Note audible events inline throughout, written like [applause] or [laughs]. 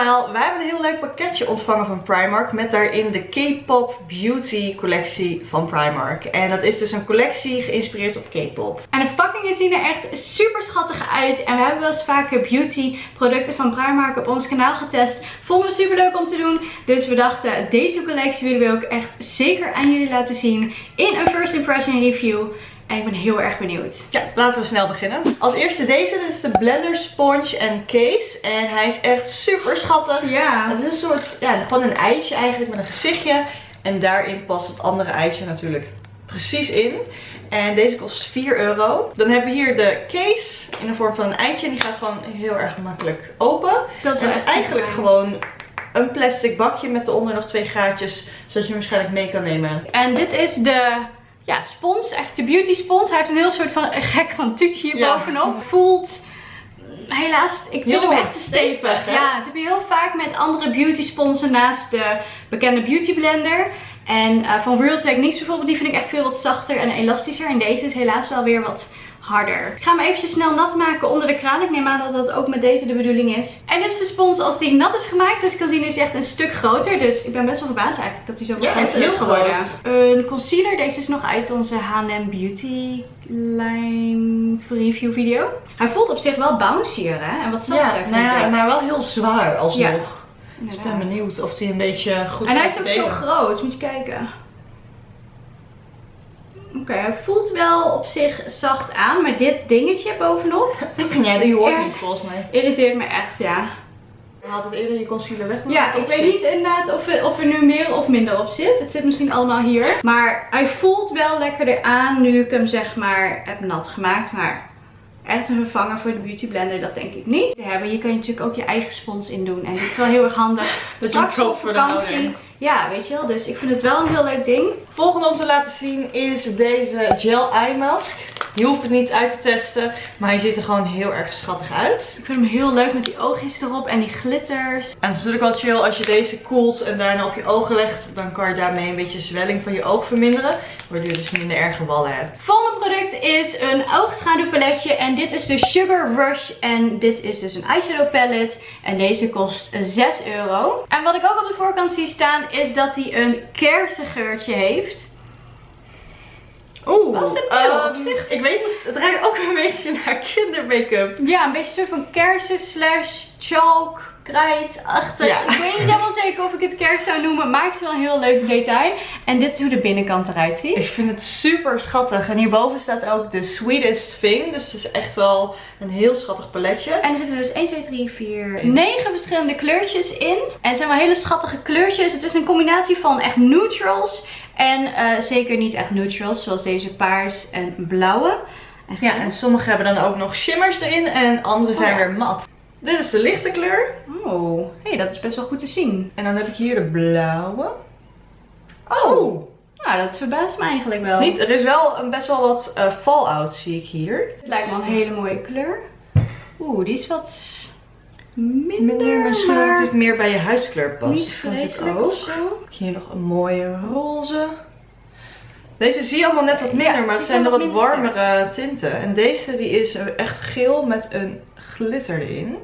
allemaal, wij hebben een heel leuk pakketje ontvangen van Primark met daarin de K-pop beauty collectie van Primark. En dat is dus een collectie geïnspireerd op K-pop. En de verpakkingen zien er echt super schattig uit. En we hebben wel eens vaker beauty producten van Primark op ons kanaal getest. Vonden we super leuk om te doen. Dus we dachten, deze collectie willen we ook echt zeker aan jullie laten zien in een first impression review. En ik ben heel erg benieuwd. Ja, laten we snel beginnen. Als eerste deze, dit is de Blender Sponge en Case. En hij is echt super schattig. Ja. Het is een soort, ja, gewoon een eitje eigenlijk met een gezichtje. En daarin past het andere eitje natuurlijk precies in. En deze kost 4 euro. Dan hebben we hier de case in de vorm van een eitje. En die gaat gewoon heel erg makkelijk open. Dat is eigenlijk gewoon een plastic bakje met eronder nog twee gaatjes. Zodat je hem waarschijnlijk mee kan nemen. En dit is de ja, spons, echt de beauty spons. Hij heeft een heel soort van een gek van tuutje hier Ja. bovenop. Voelt helaas, ik vind hem echt te stevig. Ja, dat heb je heel vaak met andere beauty sponsen naast de bekende beauty blender. En eh, van Real Techniques bijvoorbeeld, die vind ik echt veel wat zachter en elastischer. En deze is helaas wel weer wat harder. Ik ga hem eventjes snel nat maken onder de kraan. Ik neem aan dat dat ook met deze de bedoeling is. En dit is de spons als die nat is gemaakt. Zoals je kan zien is hij echt een stuk groter. Dus ik ben best wel verbaasd eigenlijk dat hij zo Ja, is is geworden. Een concealer. Deze is nog uit onze H&M Beauty line review video. Hij voelt op zich wel bouncier hè. En wat zachter Ja, nou ja, maar wel heel zwaar alsnog. Ja, Dus ik ben benieuwd of hij een beetje goed En hij is ook zo groot, moet je kijken. Oké, hij voelt wel op zich zacht aan, maar dit dingetje bovenop [laughs] Ja, die hoort niet volgens mij. irriteert me echt, ja. Je had het eerder je concealer weg. Ja, ik weet niet inderdaad of er, of er nu meer of minder op zit. Het zit misschien allemaal hier. Maar hij voelt wel lekkerder aan nu ik hem zeg maar heb nat gemaakt. Maar echt een vervanger voor de beauty blender, dat denk ik niet. Te hebben. Hier kan je natuurlijk ook je eigen spons in doen. En dit is wel heel erg handig. Dat je Straks op koopt voor de vakantie. Ja, weet je wel. Dus ik vind het wel een heel leuk ding. Volgende om te laten zien is deze gel eye mask. Je hoeft het niet uit te testen, maar hij ziet er gewoon heel erg schattig uit. Ik vind hem heel leuk met die oogjes erop en die glitters. En het is natuurlijk wel chill als je deze koelt en daarna op je ogen legt. Dan kan je daarmee een beetje zwelling van je oog verminderen. Waardoor je dus minder erge wallen hebt. Volgende product is een oogschaduwpaletje. En dit is de Sugar Rush. En dit is dus een eyeshadow palette. En deze kost 6 euro. En wat ik ook op de voorkant zie staan is dat hij een kersengeurtje heeft. Oeh, Wel subtiel, ehm, op zich. Ik weet niet, het ruikt ook een beetje naar kindermake-up. Ja, een beetje soort van kersen slash chalk krijtachtig. Ja. Ik weet niet helemaal zeker of ik het kers zou noemen. Maar het wel een heel leuk detail. En dit is hoe de binnenkant eruit ziet. Ik vind het super schattig. En hierboven staat ook de sweetest thing. Dus het is echt wel een heel schattig paletje. En er zitten dus 1, 2, 3, 4, 9 verschillende kleurtjes in. En het zijn wel hele schattige kleurtjes. Het is een combinatie van echt neutrals en eh, zeker niet echt neutrals. Zoals deze paars en blauwe. En Ja, en sommige hebben dan ook nog shimmers erin en andere zijn Oh ja. weer mat. Dit is de lichte kleur. Oh, hey, dat is best wel goed te zien. En dan heb ik hier de blauwe. Oh, nou dat verbaast me eigenlijk wel. Is niet, er is wel een best wel wat eh, fallout zie ik hier. Het lijkt me een hele mooie kleur. Oeh, die is wat minder, Minder, misschien maar natuurlijk meer bij je huiskleur past. niet ik vreselijk ook. Hier nog een mooie roze. Deze zie je allemaal net wat minder, Ja, maar het zijn zijn wat minder warmere tinten. En deze die is echt geel met een glitter erin.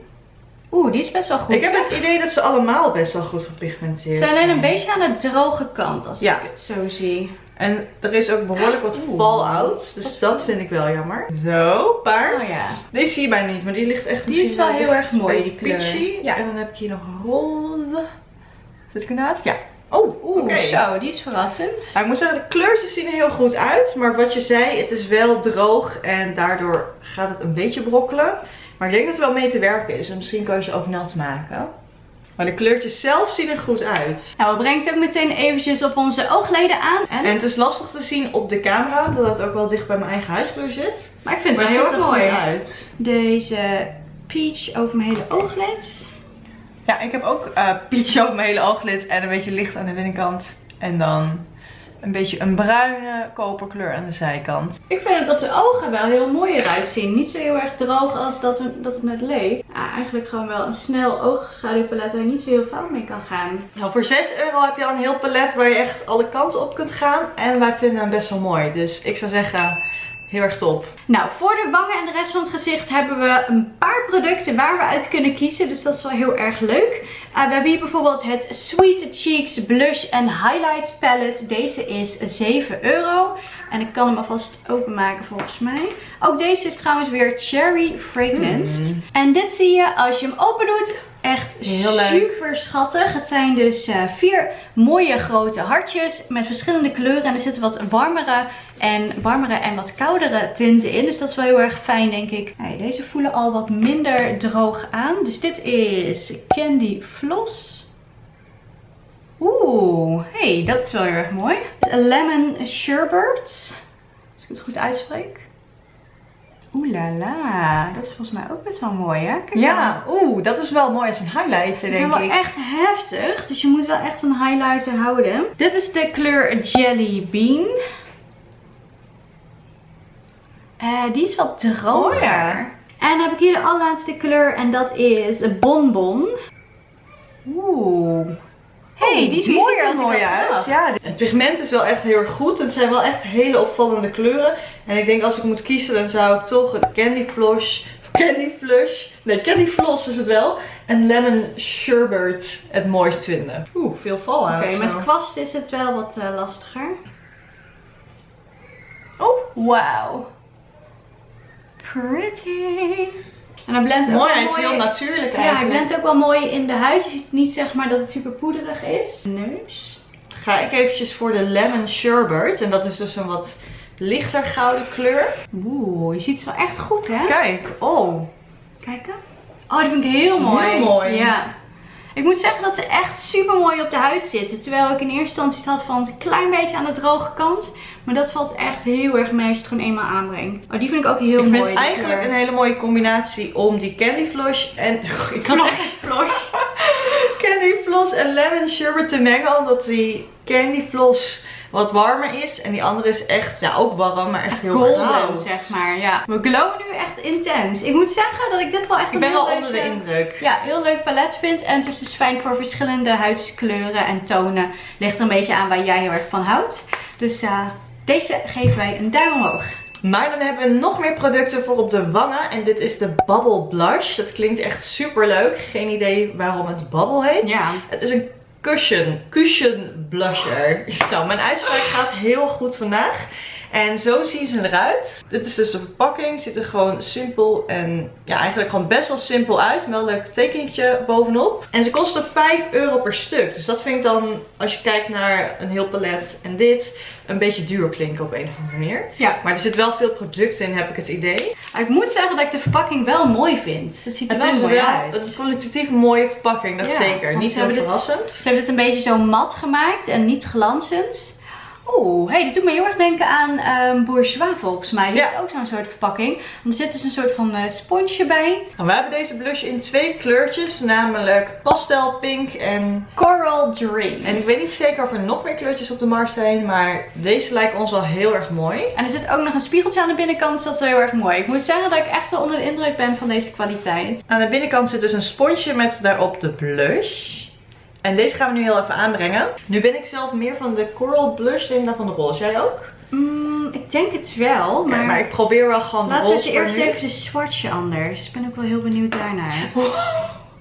Oeh, die is best wel goed. ik heb zeg. het idee dat ze allemaal best wel goed gepigmenteerd Ze zijn. zijn alleen een beetje aan de droge kant als Ja. ik het zo zie. En er is ook behoorlijk wat fallout, dus dat vind ik wel jammer. Zo, paars. Oh ja. Deze zie je bijna niet, maar die ligt echt Die is wel heel erg mooi, die kleur. Peachy. Ja. En dan heb ik hier nog roze. Zit ik ernaast? Ja. Oh, Oeh, oké. zo, die is verrassend. Nou, ik moet zeggen, de kleurtjes zien er heel goed uit. Maar wat je zei, het is wel droog en daardoor gaat het een beetje brokkelen. Maar ik denk dat er wel mee te werken is. En misschien kan je ze ook nat maken. Maar de kleurtjes zelf zien er goed uit. Nou, we brengen het ook meteen eventjes op onze oogleden aan. En, En het is lastig te zien op de camera, omdat het ook wel dicht bij mijn eigen huiskleur zit. maar ik vind het wel ziet heel er goed mooi. uit. Deze peach over mijn hele ooglid. Ja, ik heb ook eh peach over mijn hele ooglid en een beetje licht aan de binnenkant. En dan een beetje een bruine koperkleur aan de zijkant. Ik vind het op de ogen wel heel mooi eruit zien. Niet zo heel erg droog als dat, het- dat het net leek. Ja, eigenlijk gewoon wel een snel oogschaduwpalet waar je niet zo heel fout mee kan gaan. Nou, voor 6 euro heb je al een heel palet waar je echt alle kanten op kunt gaan. En wij vinden hem best wel mooi. Dus ik zou zeggen, Heel erg top. Nou, voor de wangen en de rest van het gezicht hebben we een paar producten waar we uit kunnen kiezen. Dus dat is wel heel erg leuk. Uh, we hebben hier bijvoorbeeld het Sweet Cheeks Blush and Highlights Palette. Deze is 7 euro. En ik kan hem alvast openmaken volgens mij. Ook deze is trouwens weer Cherry Fragranced. Mm. En dit zie je als je hem open doet. Echt Heel leuk. super schattig. Het zijn dus eh, vier mooie grote hartjes met verschillende kleuren. En er zitten wat warmere en, warmere en wat koudere tinten in. Dus dat is wel heel erg fijn denk ik. Hey, deze voelen al wat minder droog aan. Dus dit is Candy Floss. Oeh, hey, dat is wel heel erg mooi. Lemon Sherbet. Als ik het goed uitspreek. Oeh la la, dat is volgens mij ook best wel mooi hè? Kijk Ja, oeh, dat is wel mooi als een highlight, Ze zijn denk wel ik. echt heftig, dus je moet wel echt een highlighter houden. Dit is de kleur Jelly Bean. Eh, die is wat droger. Oh ja. En dan heb ik hier de allerlaatste kleur en dat is Bonbon. Oeh. Hey, die is Die mooier ziet er als ik mooi uit. Ja, het pigment is wel echt heel erg goed. Het zijn wel echt hele opvallende kleuren. En ik denk als ik moet kiezen, dan zou ik toch het Candy Flush, Candy Flush, nee Candy Floss is het wel. En Lemon Sherbet het mooist vinden. Oeh, veel fallout. Oké, met kwast is het wel wat eh, lastiger. Oh, Wauw. Pretty. En dan blendt ook mooi. wel Hij is heel natuurlijk Ja, hij eigenlijk. blendt ook wel mooi in de huid. Je ziet niet zeg maar dat het super poederig is. Neus. Ga ik eventjes voor de Lemon Sherbet. En dat is dus een wat lichter gouden kleur. Oeh, je ziet het wel echt goed hè? Kijk, oh. Kijken. Oh, die vind ik heel mooi. Heel mooi. Ja. Ik moet zeggen dat ze echt super mooi op de huid zitten. Terwijl ik in eerste instantie had van een klein beetje aan de droge kant. Maar dat valt echt heel erg mee als je het gewoon eenmaal aanbrengt. Oh, die vind ik ook heel Ik mooi. vind die eigenlijk kleur. een hele mooie combinatie om die Candy Flush en... [laughs] Ik kan [laughs] Floss. Candy Floss en Lemon Sherbet te mengen. Omdat die Candy Floss wat warmer is. En die andere is echt, ja ook warm, maar echt heel Golden, goud. zeg maar. Ja. We glowen nu echt intens. Ik moet zeggen dat ik dit wel echt Ik ben wel onder de indruk. Ja, heel leuk palet vind. En het is dus fijn voor verschillende huidskleuren en tonen. Ligt er een beetje aan waar jij heel erg van houdt. Dus eh, deze geven wij een duim omhoog. Maar dan hebben we nog meer producten voor op de wangen. En dit is de Bubble Blush. Dat klinkt echt super leuk. Geen idee waarom het Bubble heet. Ja. Het is een cushion, cushion blusher. [laughs] Zo, mijn uitspraak gaat heel goed vandaag. En zo zien ze eruit. Dit is dus de verpakking. Ziet er gewoon simpel en ja, eigenlijk gewoon best wel simpel uit. Wel een leuk tekentje bovenop. En ze kosten 5 euro per stuk. Dus dat vind ik dan, als je kijkt naar een heel palet en dit, een beetje duur klinken op een of andere manier. Ja. Maar er zit wel veel producten in, heb ik het idee. Maar ik moet zeggen dat ik de verpakking wel mooi vind. Het ziet er Het wel is mooi wel uit. een kwalitatief mooie verpakking, dat Ja, zeker. Niet dit- verrassend. Ze hebben dit een beetje zo mat gemaakt en niet glanzend. Oeh, hey, dit doet me heel erg denken aan ehm Bourgeois volgens mij. Die Ja. heeft ook zo'n soort verpakking. Want er zit dus een soort van eh, sponsje bij. Nou, we hebben deze blush in twee kleurtjes, namelijk pastel pink en... Coral Dreams. En ik weet niet zeker of er nog meer kleurtjes op de markt zijn, maar deze lijken ons wel heel erg mooi. En er zit ook nog een spiegeltje aan de binnenkant, dus dat is wel heel erg mooi. Ik moet zeggen dat ik echt wel onder de indruk ben van deze kwaliteit. Aan de binnenkant zit dus een sponsje met daarop de blush. En deze gaan we nu heel even aanbrengen. Nu ben ik zelf meer van de coral blush dan van de roze. Jij ook? Mm, ik denk het wel, Kijk, maar, maar ik probeer wel gewoon laten we roze het voor eerst even de swatchen anders. Ik ben ook wel heel benieuwd daarnaar. [laughs]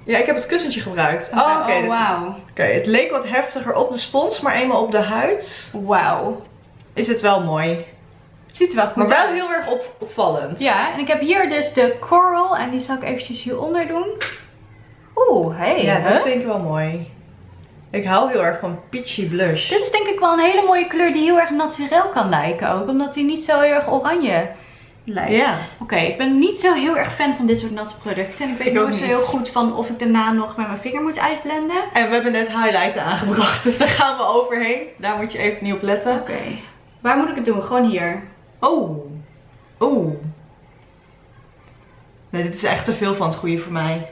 Ja, ik heb het kussentje gebruikt. Oh, oké. oh dit- wauw. Oké, het leek wat heftiger op de spons, maar eenmaal op de huid Wauw. is het wel mooi. Het ziet er wel goed Maar wel uit. heel erg op, opvallend. Ja, en ik heb hier dus de coral en die zal ik eventjes hieronder doen. Oeh, hey. Ja, dat vind ik wel mooi. Ik hou heel erg van peachy blush. Dit is denk ik wel een hele mooie kleur die heel erg naturel kan lijken ook. Omdat die niet zo heel erg oranje lijkt. Ja. Oké, ik ben niet zo heel erg fan van dit soort natte producten. En ik weet Ik ook nooit zo niet. heel goed van of ik daarna nog met mijn vinger moet uitblenden. En we hebben net highlighten aangebracht, [laughs] dus daar gaan we overheen. Daar moet je even niet op letten. Oké. Waar moet ik het doen? Gewoon hier. Oh. Oeh. Nee, dit is echt te veel van het goede voor mij.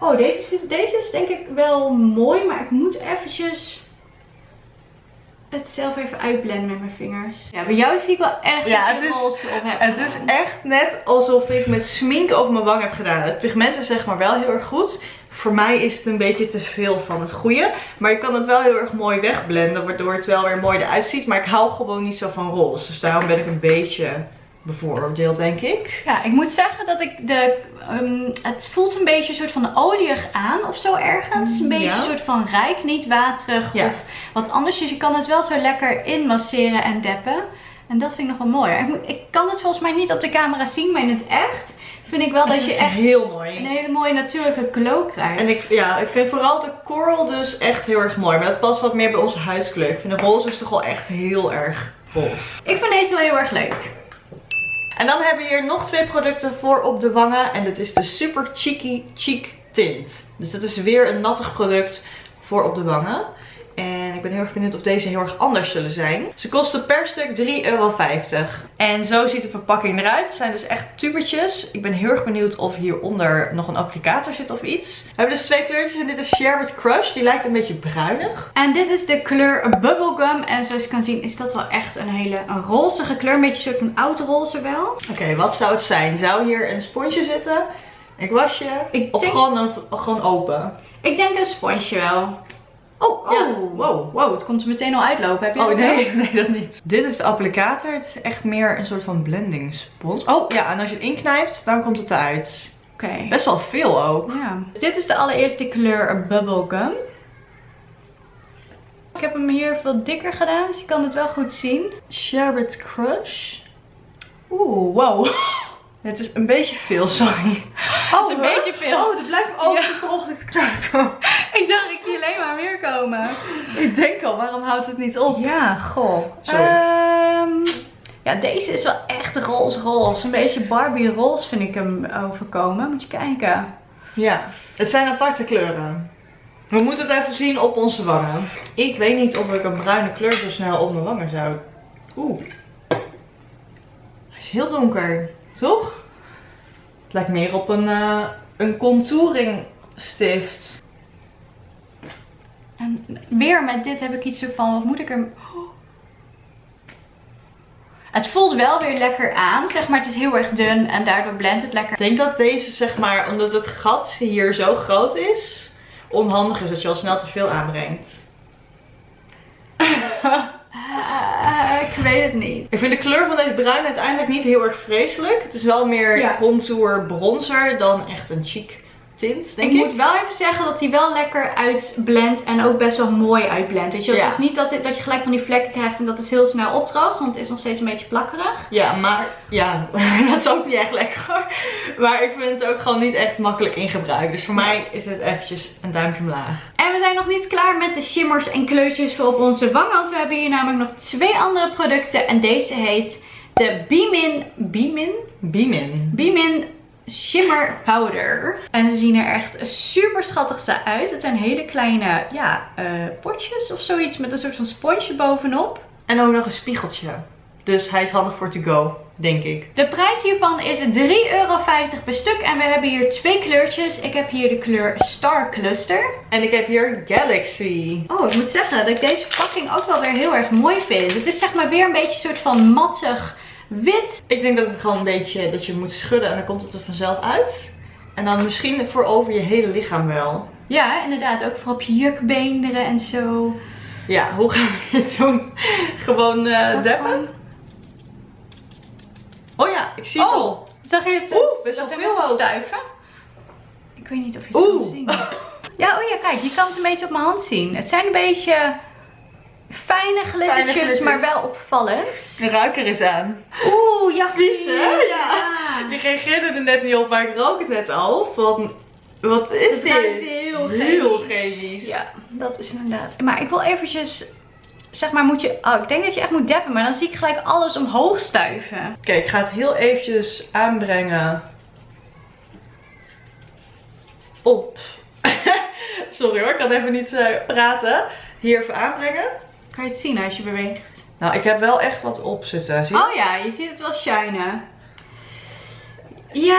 Oh, deze is, deze is denk ik wel mooi, maar ik moet eventjes het zelf even uitblenden met mijn vingers. Ja, bij jou zie ik wel echt Ja, het is- roze op Het is echt net alsof ik met smink over mijn wang heb gedaan. Het pigment is zeg maar wel heel erg goed. Voor mij is het een beetje te veel van het goede. Maar ik kan het wel heel erg mooi wegblenden, waardoor het wel weer mooi eruit ziet. Maar ik hou gewoon niet zo van roze. Dus daarom ben ik een beetje bevooroordeeld, denk ik. Ja, ik moet zeggen dat ik de... ehm, het voelt een beetje een soort van olieig aan of zo ergens. Een beetje Ja. een soort van rijk, niet waterig Ja. of wat anders. Dus je kan het wel zo lekker inmasseren en deppen. En dat vind ik nog wel mooi. Ik, moet- ik kan het volgens mij niet op de camera zien, maar in het echt vind ik wel dat je echt heel mooi. een hele mooie natuurlijke glow krijgt. En ik, ja, ik vind vooral de coral dus echt heel erg mooi. Maar dat past wat meer bij onze huidskleur. Ik vind de roze is toch wel echt heel erg roze. Ik vind deze wel heel erg leuk. En dan hebben we hier nog twee producten voor op de wangen. En dit is de Super Cheeky Cheek Tint. Dus dat is weer een nattig product voor op de wangen. En ik ben heel erg benieuwd of deze heel erg anders zullen zijn. Ze kosten per stuk 3,50 euro. En zo ziet de verpakking eruit. Het zijn dus echt tubertjes. Ik ben heel erg benieuwd of hieronder nog een applicator zit of iets. We hebben dus twee kleurtjes en dit is Sherbet Crush. Die lijkt een beetje bruinig. En dit is de kleur Bubblegum. En zoals je kan zien is dat wel echt een hele een rozige kleur. Een beetje een soort van oud roze wel. Oké, wat zou het zijn? Zou hier een sponsje zitten? Een kwastje? Ik Of denk- gewoon, een, gewoon open? Ik denk een sponsje wel. Oh, ja. Oh, Wow. wow, het komt er meteen al uitlopen. Heb je Oh nee, ook? nee dat niet. Dit is de applicator. Het is echt meer een soort van blending spons. Oh ja, en als je het inknijpt, dan komt het eruit. Oké. Best wel veel ook. Ja. Dus dit is de allereerste kleur Bubblegum. Ik heb hem hier wat dikker gedaan, dus je kan het wel goed zien. Sherbet Crush. Oeh, wow. [laughs] Het is een beetje veel, sorry. [laughs] Oh, een beetje veel. Oh, er blijft ook Ja. ongeluk. [laughs] Ik dacht, ik maar meer komen. Ik denk al, waarom houdt het niet op? Ja, goh. Ehm, ja, deze is wel echt roze roze. Een beetje Barbie roze vind ik hem overkomen. Moet je kijken. Ja, het zijn aparte kleuren. We moeten het even zien op onze wangen. Ik weet niet of ik een bruine kleur zo snel op mijn wangen zou. Oeh. Hij is heel donker, toch? Het lijkt meer op een, eh, een contouring stift. En weer met dit heb ik iets van, wat moet ik er... Oh. Het voelt wel weer lekker aan, zeg maar. Het is heel erg dun en daardoor blendt het lekker. Ik denk dat deze, zeg maar, omdat het gat hier zo groot is, onhandig is dat je al snel te veel aanbrengt. Ah, ik weet het niet. Ik vind de kleur van deze bruin uiteindelijk niet heel erg vreselijk. Het is wel meer Ja. contour bronzer dan echt een chic tint, denk ik ik. moet wel even zeggen dat hij wel lekker uitblendt en ook best wel mooi uitblendt. Weet je? Ja. Het is niet dat, dat je gelijk van die vlekken krijgt en dat het heel snel opdroogt, want het is nog steeds een beetje plakkerig. Ja, maar ja, [laughs] dat is ook niet echt lekker. Maar ik vind het ook gewoon niet echt makkelijk in gebruik. Dus voor mij is het eventjes een duimpje omlaag. En we zijn nog niet klaar met de shimmers en kleurtjes voor op onze wangen, want we hebben hier namelijk nog twee andere producten en deze heet de Beamin, Beamin? Beamin. Beamin Shimmer Powder. En ze zien er echt super schattig uit. Het zijn hele kleine ja, eh, potjes of zoiets met een soort van sponsje bovenop. En ook nog een spiegeltje. Dus hij is handig voor to go, denk ik. De prijs hiervan is 3,50 euro per stuk. En we hebben hier twee kleurtjes. Ik heb hier de kleur Star Cluster. En ik heb hier Galaxy. Oh, ik moet zeggen dat ik deze verpakking ook wel weer heel erg mooi vind. Het is zeg maar weer een beetje een soort van mattig wit. Ik denk dat het gewoon een beetje, dat je moet schudden en dan komt het er vanzelf uit. En dan misschien voor over je hele lichaam wel. Ja, inderdaad. Ook voor op je jukbeenderen en zo. Ja, hoe gaan we dit doen? Gewoon Zag deppen? Oh ja, ik zie het Oh. al. Zag je het? Oeh, best wel veel stuiven. Ik weet niet of je het Oeh. kan zien. Ja, oh ja, kijk. Je kan het een beetje op mijn hand zien. Het zijn een beetje fijne glittertjes, maar wel opvallend. De ruiker is aan. Oeh, ja. Vies, hè? Ja. Je reageerde er net niet op, maar ik rook het net al. Van, wat is Het dit? ruikt heel Heel chemisch. chemisch. Ja, dat is inderdaad. Maar ik wil eventjes, zeg maar, moet je, oh, ik denk dat je echt moet deppen, maar dan zie ik gelijk alles omhoog stuiven. Oké, ik ga het heel eventjes aanbrengen. Op. [laughs] Sorry hoor, ik kan even niet eh, praten. Hier even aanbrengen. Kan je het zien als je beweegt? Nou, ik heb wel echt wat op zitten. Zie je? Oh ja, je ziet het wel shinen. Ja,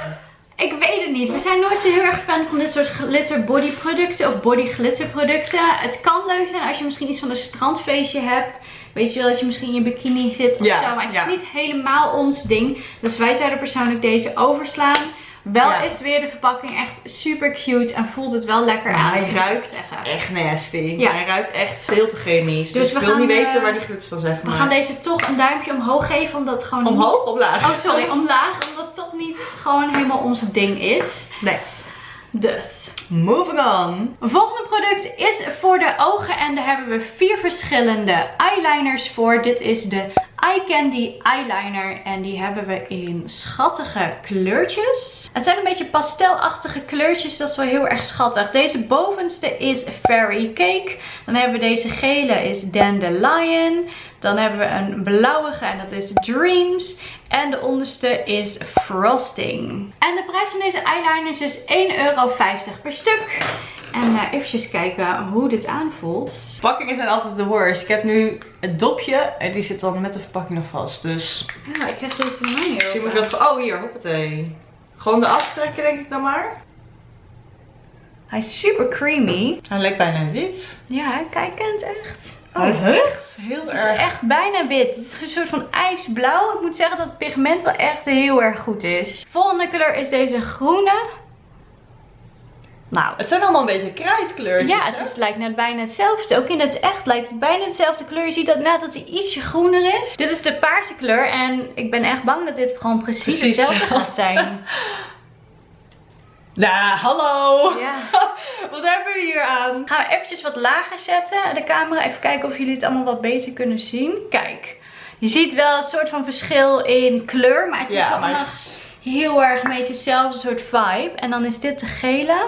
[laughs] ik weet het niet. We zijn nooit zo heel erg fan van dit soort glitter body producten of body glitter producten. Het kan leuk zijn als je misschien iets van een strandfeestje hebt. Weet je wel, dat je misschien in je bikini zit of Ja, zo. Maar het ja. is niet helemaal ons ding. Dus wij zouden persoonlijk deze overslaan. Wel Ja. is weer de verpakking echt super cute en voelt het wel lekker aan. hij ruikt zeggen. echt nasty. Ja. Hij ruikt echt veel te chemisch. Dus Dus, we ik wil gaan, niet eh, weten waar die gluts van zeg We maar. gaan deze toch een duimpje omhoog geven, omdat het gewoon niet- Omhoog of laag? Oh, sorry, omlaag, omdat het toch niet gewoon helemaal ons ding is. Nee. Dus. Moving on. Volgende product is voor de ogen en daar hebben we vier verschillende eyeliners voor. Dit is de Eye Candy Eyeliner en die hebben we in schattige kleurtjes. Het zijn een beetje pastelachtige kleurtjes, dat is wel heel erg schattig. Deze bovenste is Fairy Cake. Dan hebben we deze gele is Dandelion. Dan hebben we een blauwige en dat is Dreams. En de onderste is Frosting. En de prijs van deze eyeliners is 1,50 euro per stuk. En uh, eventjes kijken hoe dit aanvoelt. Verpakkingen zijn altijd de worst. Ik heb nu het dopje en die zit dan met de verpakking nog vast. Dus Ja, ik heb deze van mij misschien moet ik dat... Oh, hier, hoppatee. Gewoon de aftrekken denk ik dan maar. Hij is super creamy. Hij lijkt bijna wit. Ja, kijkend echt. Hij is echt heel Het is erg... echt bijna wit. Het is een soort van ijsblauw. Ik moet zeggen dat het pigment wel echt heel erg goed is. Volgende kleur is deze groene. Nou, Het zijn allemaal een beetje krijtkleurtjes. ja, het is, lijkt net bijna hetzelfde. Ook in het echt lijkt het bijna hetzelfde kleur. Je ziet dat net dat hij ietsje groener is. Dit is de paarse kleur. En ik ben echt bang dat dit gewoon precies, Precies hetzelfde gaat zijn. [laughs] Nou, hallo. Ja. [laughs] Wat hebben we hier aan? Gaan we eventjes wat lager zetten. De camera. Even kijken of jullie het allemaal wat beter kunnen zien. Kijk. Je ziet wel een soort van verschil in kleur. Maar het is allemaal maar heel erg een beetje hetzelfde soort vibe. En dan is dit de gele.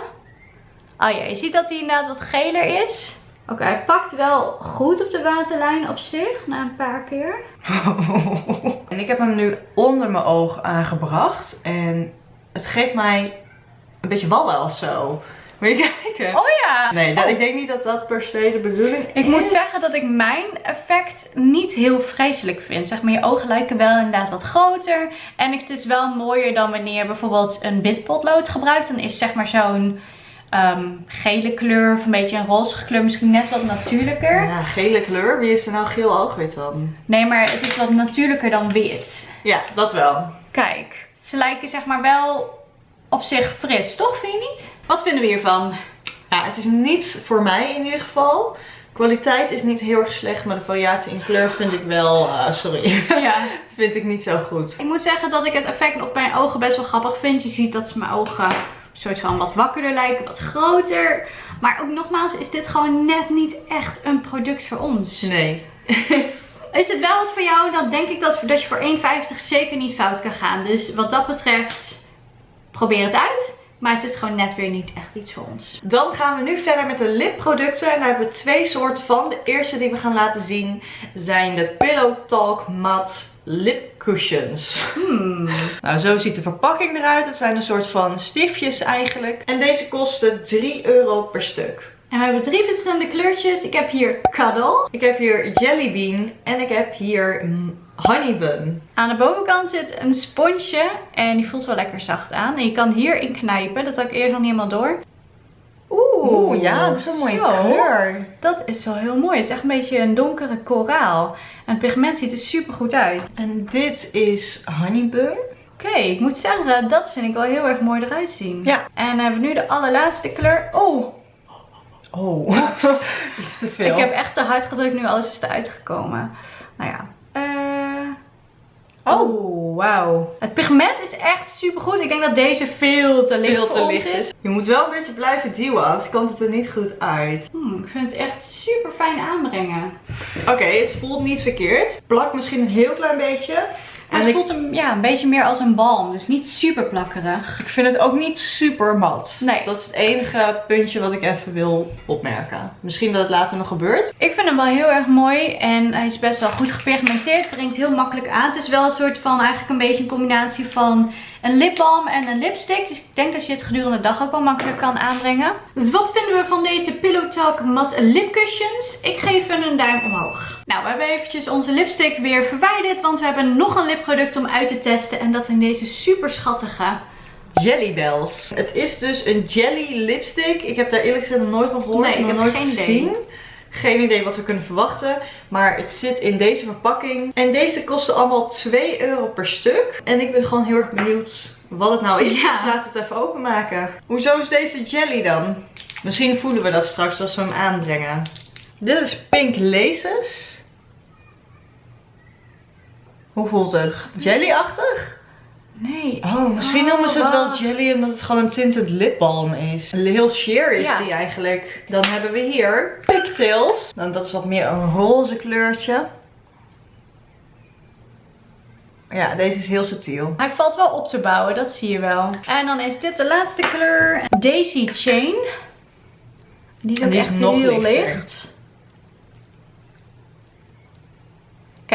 Oh ja, je ziet dat hij inderdaad wat geler is. Oké, hij pakt wel goed op de waterlijn op zich. Na een paar keer. [laughs] En ik heb hem nu onder mijn oog aangebracht. En het geeft mij een beetje wallen of zo. Moet je [laughs] kijken? Oh ja! Nee, dat, Oh. ik denk niet dat dat per se de bedoeling Ik is. moet zeggen dat ik mijn effect niet heel vreselijk vind. Zeg maar, je ogen lijken wel inderdaad wat groter. En het is wel mooier dan wanneer je bijvoorbeeld een wit potlood gebruikt. Dan is zeg maar zo'n ehm, gele kleur of een beetje een roze kleur misschien net wat natuurlijker. Ja, gele kleur. Wie heeft er nou geel oogwit dan? Nee, maar het is wat natuurlijker dan wit. Ja, dat wel. Kijk, ze lijken zeg maar wel op zich fris, toch? Vind je niet? Wat vinden we hiervan? Ja, het is niet voor mij in ieder geval. Kwaliteit is niet heel erg slecht, maar de variatie in kleur vind ik wel, eh, sorry, [laughs] Ja. vind ik niet zo goed. Ik moet zeggen dat ik het effect op mijn ogen best wel grappig vind. Je ziet dat mijn ogen soort van wat wakkerder lijken, wat groter. Maar ook nogmaals, is dit gewoon net niet echt een product voor ons. Nee. [laughs] Is het wel wat voor jou, dan denk ik dat, dat je voor 1,50 zeker niet fout kan gaan. Dus wat dat betreft, probeer het uit. Maar het is gewoon net weer niet echt iets voor ons. Dan gaan we nu verder met de lipproducten. En daar hebben we twee soorten van. De eerste die we gaan laten zien zijn de Pillow Talk Matte Lip Cushions. Hmm. [laughs] Nou, zo ziet de verpakking eruit. Het zijn een soort van stiftjes eigenlijk. En deze kosten 3 euro per stuk. En we hebben drie verschillende kleurtjes. Ik heb hier Cuddle. Ik heb hier Jelly Bean en ik heb hier mm, Honey Bun. Aan de bovenkant zit een sponsje en die voelt wel lekker zacht aan. En je kan hierin knijpen, dat had ik eerst nog niet helemaal door. Oeh, Oeh, ja, dat is een mooie zo. kleur. Dat is wel heel mooi. Het is echt een beetje een donkere koraal. En het pigment ziet er super goed uit. En dit is Honey Bun. Oké, ik moet zeggen, dat vind ik wel heel erg mooi eruit zien. Ja. En dan hebben we nu de allerlaatste kleur. Oh, Oh, [laughs] dat is te veel. ik heb echt te hard gedrukt nu alles is eruit gekomen. Nou ja. Eh... Oh. Oh, wauw. Het pigment is echt super goed. Ik denk dat deze veel te licht veel voor te ons licht is. is. Je moet wel een beetje blijven duwen, anders komt het er niet goed uit. Hmm, ik vind het echt super fijn aanbrengen. Oké, het voelt niet verkeerd. Plakt misschien een heel klein beetje. En het ik, voelt hem, ja, een beetje meer als een balm. Dus niet super plakkerig. ik vind het ook niet super mat. Nee. Dat is het enige puntje wat ik even wil opmerken. Misschien dat het later nog gebeurt. Ik vind hem wel heel erg mooi. En hij is best wel goed gepigmenteerd. Brengt heel makkelijk aan. Het is wel een soort van eigenlijk een beetje een combinatie van een lipbalm en een lipstick. Dus ik denk dat je het gedurende de dag ook wel makkelijk kan aanbrengen. Dus wat vinden we van deze Pillow Talk Matte Lip Cushions? Ik geef hem een duim omhoog. Nou, we hebben eventjes onze lipstick weer verwijderd. Want we hebben nog een lipproduct om uit te testen. En dat zijn deze super schattige. Jelly Bells. Het is dus een jelly lipstick. Ik heb daar eerlijk gezegd nog nooit van gehoord. Nee, ik heb nooit geen idee. gezien. Geen idee wat we kunnen verwachten. Maar het zit in deze verpakking. En deze kosten allemaal 2 euro per stuk. En ik ben gewoon heel erg benieuwd wat het nou is. Ja. Dus laten we het even openmaken. Hoezo is deze jelly dan? Misschien voelen we dat straks als we hem aanbrengen. Dit is Pink Laces. Hoe voelt het? Jelly-achtig? Nee. Oh, misschien Oh, noemen ze het wel jelly omdat het gewoon een tinted lipbalm is. Heel sheer is Ja. die eigenlijk. Dan hebben we hier pigtails. Dan, dat is wat meer een roze kleurtje. Ja, deze is heel subtiel. Hij valt wel op te bouwen, dat zie je wel. En dan is dit de laatste kleur. Daisy Chain. Die is ook die is echt nog heel lichter. licht.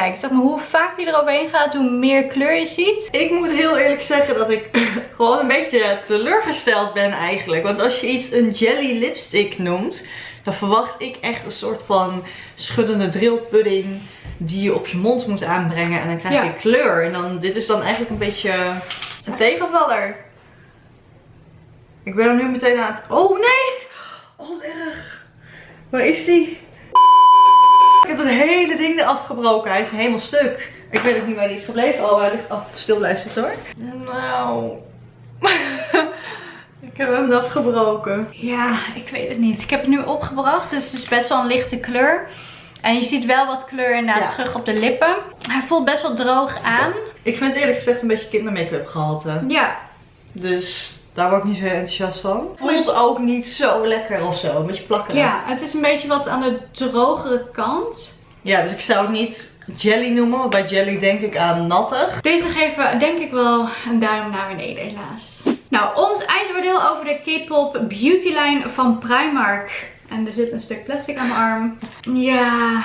Kijk, zeg maar hoe vaak je eroverheen gaat, hoe meer kleur je ziet. Ik moet heel eerlijk zeggen dat ik [laughs] gewoon een beetje teleurgesteld ben eigenlijk. Want als je iets een jelly lipstick noemt, dan verwacht ik echt een soort van schuddende drillpudding die je op je mond moet aanbrengen. En dan krijg je Ja. kleur. En dan, dit is dan eigenlijk een beetje een tegenvaller. Ik ben er nu meteen aan het... Oh nee! Oh wat erg. Waar is die? Ik heb het hele ding eraf gebroken. Hij is helemaal stuk. Ik weet ook niet waar die is gebleven. Oh, hij ligt af. Stil blijft het hoor. Nou. [laughs] ik heb hem afgebroken. Ja, ik weet het niet. Ik heb het nu opgebracht. Het is dus best wel een lichte kleur. En je ziet wel wat kleur inderdaad Ja. terug op de lippen. Hij voelt best wel droog aan. Ik vind het eerlijk gezegd een beetje kindermake-up gehalte. Ja, Dus daar word ik niet zo heel enthousiast van. Voelt ook niet zo lekker of zo. Een beetje plakkerig. ja, het is een beetje wat aan de drogere kant. Ja, dus ik zou het niet jelly noemen. Want bij jelly denk ik aan nattig. Deze geven denk ik wel een duim naar beneden helaas. Nou, ons eindoordeel over de K-pop beauty line van Primark. En er zit een stuk plastic aan mijn arm. Ja...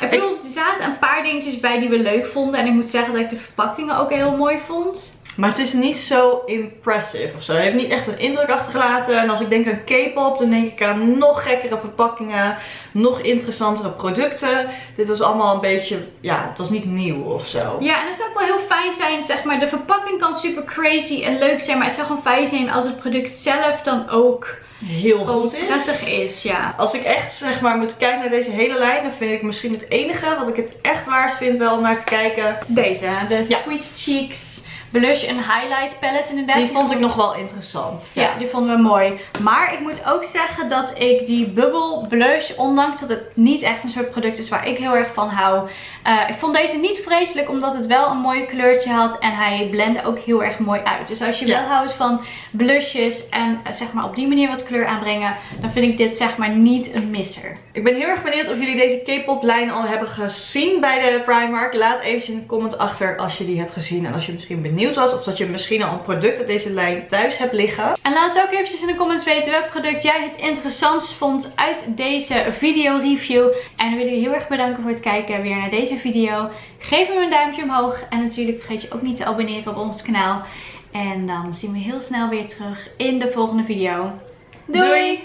Ik bedoel, er zaten een paar dingetjes bij die we leuk vonden. En ik moet zeggen dat ik de verpakkingen ook heel mooi vond. Maar het is niet zo impressive of zo. Het heeft niet echt een indruk achtergelaten. En als ik denk aan K-pop, dan denk ik aan nog gekkere verpakkingen. Nog interessantere producten. Dit was allemaal een beetje, ja, het was niet nieuw of zo. Ja, en het zou ook wel heel fijn zijn, zeg maar. De verpakking kan super crazy en leuk zijn. Maar het zou gewoon fijn zijn als het product zelf dan ook Heel goed is. prettig is. Ja. Als ik echt zeg maar moet kijken naar deze hele lijn, dan vind ik misschien het enige wat ik het echt waard vind wel om naar te kijken. Deze, de Ja. Sweet Cheeks Blush en Highlight Palette inderdaad. Die vond ik nog wel interessant. Ja, die vonden we mooi. Maar ik moet ook zeggen dat ik die Bubble Blush, ondanks dat het niet echt een soort product is waar ik heel erg van hou. eh, ik vond deze niet vreselijk, omdat het wel een mooi kleurtje had. En hij blendde ook heel erg mooi uit. Dus als je Ja. wel houdt van blushes en eh, zeg maar op die manier wat kleur aanbrengen. Dan vind ik dit zeg maar niet een misser. Ik ben heel erg benieuwd of jullie deze K-pop lijn al hebben gezien bij de Primark. Laat eventjes in de comment achter als je die hebt gezien. En als je misschien benieuwd was of dat je misschien al een product uit deze lijn thuis hebt liggen. En laat ook eventjes in de comments weten welk product jij het interessantst vond uit deze video review. En dan willen we heel erg bedanken voor het kijken weer naar deze video. Geef hem een duimpje omhoog. En natuurlijk vergeet je ook niet te abonneren op ons kanaal. En dan zien we heel snel weer terug in de volgende video. Doei! Doei.